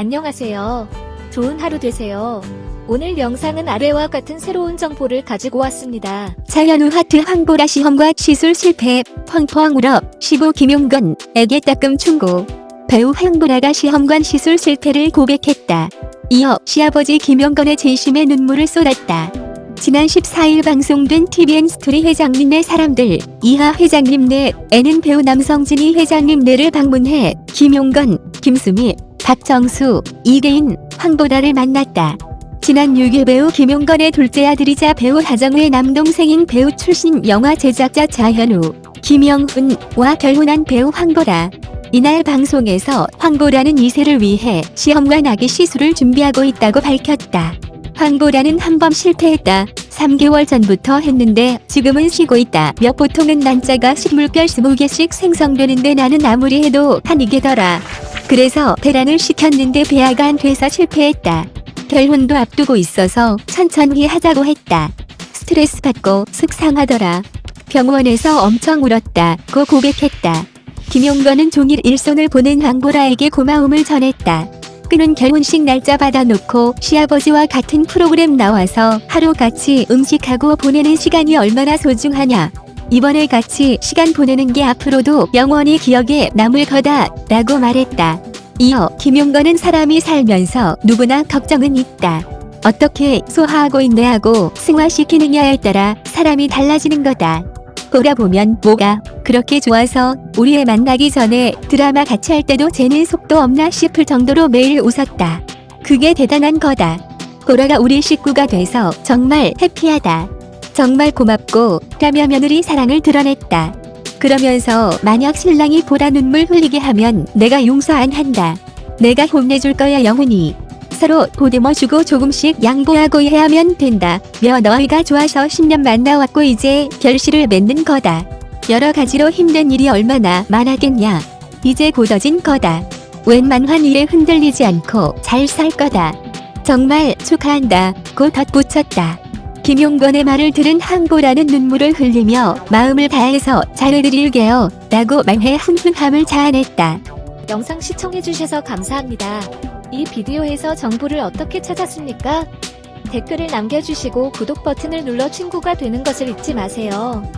안녕하세요. 좋은 하루 되세요. 오늘 영상은 아래와 같은 새로운 정보를 가지고 왔습니다. 차현우 하트 황보라 시험관 시술 실패, 펑펑 울어, 시부 김용건 에게 따끔 충고. 배우 황보라가 시험관 시술 실패를 고백했다. 이어 시아버지 김용건의 진심에 눈물을 쏟았다. 지난 14일 방송된 TVN 스토리 회장님네 사람들 이하 회장님네에는 배우 남성진이 회장님네를 방문해 김용건, 김수미, 박정수, 이계인, 황보라를 만났다. 지난 6일 배우 김용건의 둘째 아들이자 배우 하정우의 남동생인 배우 출신 영화 제작자 자현우, 김영훈과 결혼한 배우 황보라. 이날 방송에서 황보라는 2세를 위해 시험관 아기 시술을 준비하고 있다고 밝혔다. 황보라는 한 번 실패했다. 3개월 전부터 했는데 지금은 쉬고 있다. 몇 보통은 난자가 식물별 20개씩 생성되는데 나는 아무리 해도 한 2개더라. 그래서 대란을 시켰는데 배아가 안 돼서 실패했다. 결혼도 앞두고 있어서 천천히 하자고 했다. 스트레스 받고 속상하더라. 병원에서 엄청 울었다 고 고백했다. 김용건은 종일 일손을 보낸 황보라에게 고마움을 전했다. 그는 결혼식 날짜 받아놓고 시아버지와 같은 프로그램 나와서 하루 같이 음식하고 보내는 시간이 얼마나 소중하냐. 이번에 같이 시간 보내는 게 앞으로도 영원히 기억에 남을 거다 라고 말했다. 이어 김용건은 사람이 살면서 누구나 걱정은 있다. 어떻게 소화하고 인내하고 승화시키느냐에 따라 사람이 달라지는 거다. 돌아보면 뭐가 그렇게 좋아서 우리의 만나기 전에 드라마 같이 할 때도 쟤는 속도 없나 싶을 정도로 매일 웃었다. 그게 대단한 거다. 보라가 우리 식구가 돼서 정말 해피하다. 정말 고맙고 라며 며느리 사랑을 드러냈다. 그러면서 만약 신랑이 보라 눈물 흘리게 하면 내가 용서 안 한다. 내가 혼내줄 거야 영훈이. 서로 보듬어주고 조금씩 양보하고 해야만 된다. 며 너희가 좋아서 10년 만나왔고 이제 결실을 맺는 거다. 여러 가지로 힘든 일이 얼마나 많았겠냐. 이제 곧어진 거다. 웬만한 일에 흔들리지 않고 잘 살 거다. 정말 축하한다. 고 덧붙였다. 김용건의 말을 들은 항보라는 눈물을 흘리며 마음을 다해서 잘해드릴게요. 라고 말해 훈훈함을 자아냈다. 영상 시청해주셔서 감사합니다. 이 비디오에서 정보를 어떻게 찾았습니까? 댓글을 남겨주시고 구독 버튼을 눌러 친구가 되는 것을 잊지 마세요.